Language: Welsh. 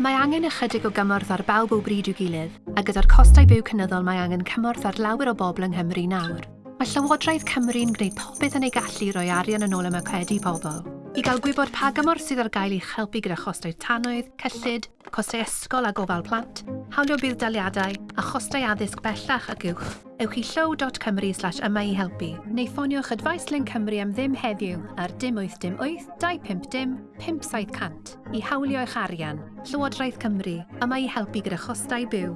Mae angen ychydig o gymorth ar bawb o bryd i'w gilydd, a gyda'r costau byw cynyddol mae angen cymorth ar lawer o bobl yng Nghymru nawr. Mae Llywodraeth Cymru'n gwneud popeth yn ei gallu roi arian yn ôl y macedi pobl. I gael gwybod pa gymorth sydd ar gael i'ch helpu gyda chostau tanoedd, cyllid, costau ysgol a gofal plant, hawlio bydd daliadau a chostau addysg bellach ac uwch. Ewch i llow.cymru slash yma i helpu, neu ffoniwch Advice Lyn Cymru am ddim heddiw ar dim 888 250 5700 i hawlio eich arian. Llywodraeth Cymru, yma i helpu gyda chostau byw